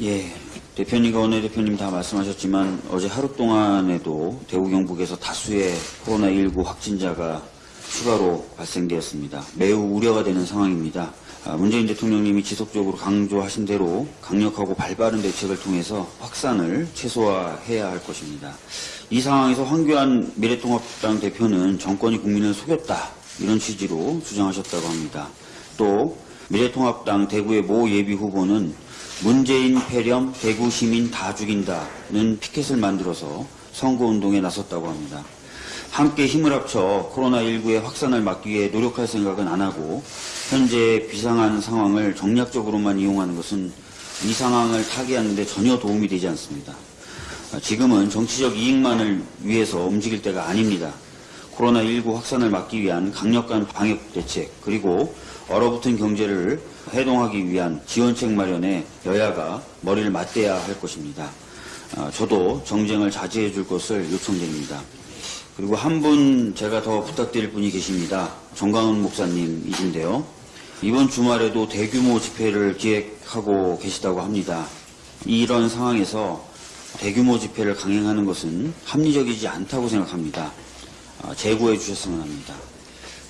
예, 대표님과 원내대표님 다 말씀하셨지만 어제 하루 동안에도 대구 경북에서 다수의 코로나19 확진자가 추가로 발생되었습니다. 매우 우려가 되는 상황입니다. 아, 문재인 대통령님이 지속적으로 강조하신 대로 강력하고 발빠른 대책을 통해서 확산을 최소화해야 할 것입니다. 이 상황에서 황교안 미래통합당 대표는 정권이 국민을 속였다 이런 취지로 주장하셨다고 합니다. 또 미래통합당 대구의 모 예비 후보는 문재인 폐렴 대구 시민 다 죽인다는 피켓을 만들어서 선거운동에 나섰다고 합니다. 함께 힘을 합쳐 코로나19의 확산을 막기 위해 노력할 생각은 안 하고 현재 비상한 상황을 정략적으로만 이용하는 것은 이 상황을 타개하는 데 전혀 도움이 되지 않습니다. 지금은 정치적 이익만을 위해서 움직일 때가 아닙니다. 코로나19 확산을 막기 위한 강력한 방역 대책 그리고 얼어붙은 경제를 해동하기 위한 지원책 마련에 여야가 머리를 맞대야 할 것입니다. 아, 저도 정쟁을 자제해 줄 것을 요청드립니다. 그리고 한 분 제가 더 부탁드릴 분이 계십니다. 정강훈 목사님이신데요. 이번 주말에도 대규모 집회를 기획하고 계시다고 합니다. 이런 상황에서 대규모 집회를 강행하는 것은 합리적이지 않다고 생각합니다. 아, 재고해 주셨으면 합니다.